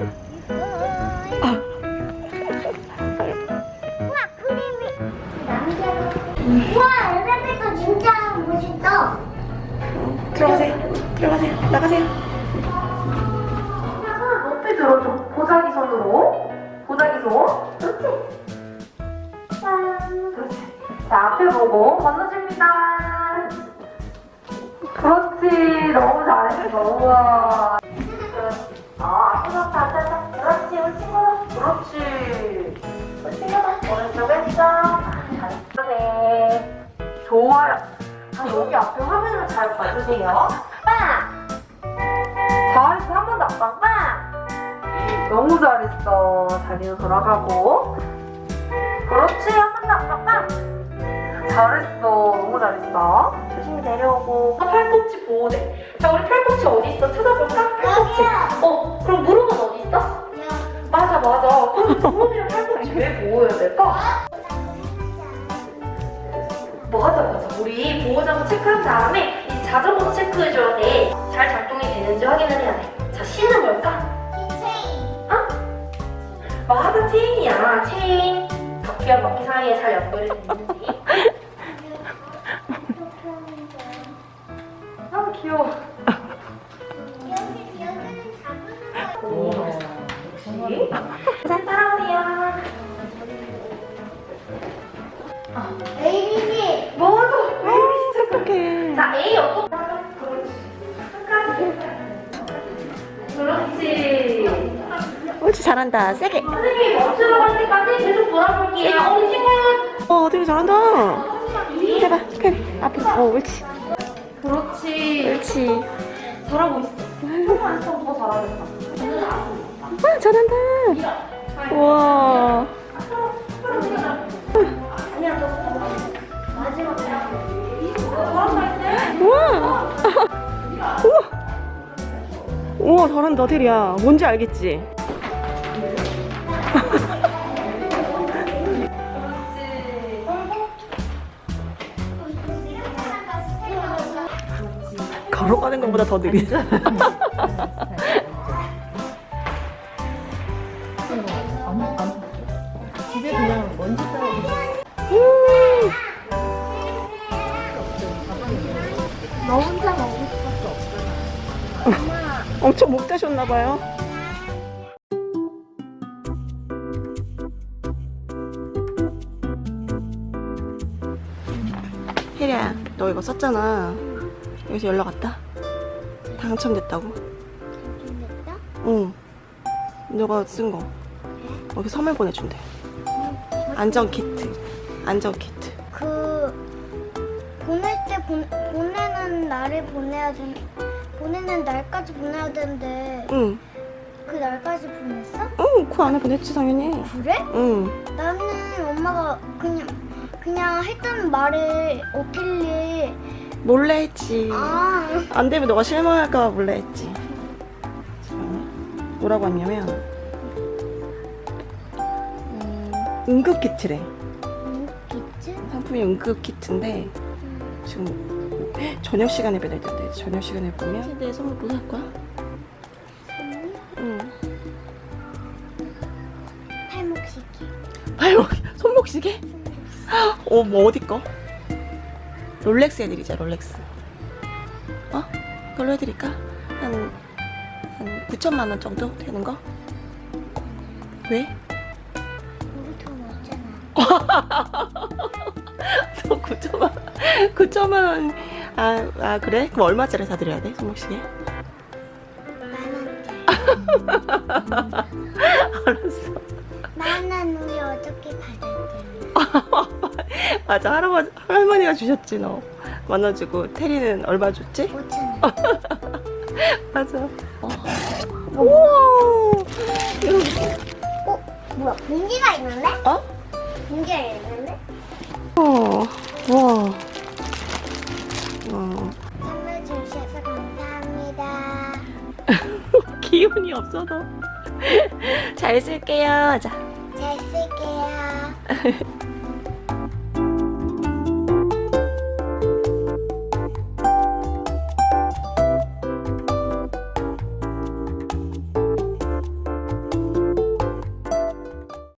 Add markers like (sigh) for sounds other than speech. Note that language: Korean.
우와 그림이 우와 엘리베이터 진짜 멋있다 들어가세요. 들어가세요. 나가세요. 손을 높이 들어줘. 보자기 손으로. 보자기 손. 그렇지. 짠. 그렇지. 자, 앞에 보고 건너줍니다. 그렇지. 너무 잘했어. 우와. 그 그렇지. 오른쪽. 아, 잘했네. 좋아요. 자, 여기 앞에 화면을 잘 봐주세요. 빵! 잘했어. 한 번 더. 빵! 빵! 너무 잘했어. 자리로 돌아가고. 그렇지. 한 번 더. 빵! 빵! 잘했어. 너무 잘했어. 조심히 내려오고. 아, 팔꿈치 보호대. 자, 우리 팔꿈치 어디 있어? 찾아볼까? 맞아 맞아 우리 보호자도 체크한 다음에 이 자전거도 체크해줘야 돼 잘 작동이 되는지 확인을 해야 돼자 C는 뭘까? 맞아 체인이야. 체인. 바퀴와 바퀴 사이에 잘 연결이 됐는지. (laughs) 아 귀여워. 오 역시. 잘 따라오세요 진짜 자, A 어떤 그렇지. 끝까지. 그렇지. 옳지, 잘한다. 세게. 선생님이 멈추라고 할 때까지 계속 돌아볼게요. 우리 친구. 어, 되게 잘한다. 해봐. 펜. 앞에. 어, 옳지. 그렇지. 옳지. 잘하고 있어. 조금만 더 잘하겠다. 와, 잘한다. 우와. 우와, 잘한다, 테리야. 뭔지 알겠지? (laughs) 걸어가는 것보다 더 느리죠? 집에 그냥 먼지 쌓여있는 음. 너 혼자 먹을 수밖에 없잖아 엄청 목 되셨나봐요. 혜리야, 너 이거 썼잖아. 여기서 연락 왔다. 당첨됐다고. 됐다? 응. 너가 쓴 거. 여기 선물 보내준대. 안전 키트. 안전 키트. 그 보낼 때 보, 보내는 날을 보내야 돼 보내는 날까지 보내야 되는데 응. 그 날까지 보냈어? 응, 그 안에 보냈지, 당연히. 그래? 응. 나는 엄마가 그냥 그냥 했던 말을 어필리 몰래 했지. 아 안 되면 너가 실망할까 봐 몰래 했지. 뭐라고 했냐면, 음, 응급 키트래. 있지? 상품이 응급 키트인데, 지금 저녁 시간에 배달된대. 저녁 시간에 보면. 내 선물 뭐 살 거야? 응. 팔목시계 발목, 손목시계? 어, 뭐 어디 거? 롤렉스 해드리자, 롤렉스. 어? 그걸로 해드릴까? 한, 한 9천만 원 정도 되는 거? 왜? 우리 돈 없잖아 (laughs) 너 9천만 원, 9천만 원. 아, 아, 그래? 그럼 얼마짜리 사드려야 돼, 손목시계? 만원짜리 (laughs) 알았어. 만원 우리 어저께 받았잖아 (laughs) 맞아, 할아버지, 할머니가 주셨지, 너. 만나주고. 테리는 얼마 줬지? 5천원 (laughs) 맞아. 어. 우와! 어? 뭐야 공기가 있는데? 어? 공기가 있는데? 어, 와. 기운이 없어서. (laughs) 잘 쓸게요. 자. 잘 쓸게요 (laughs)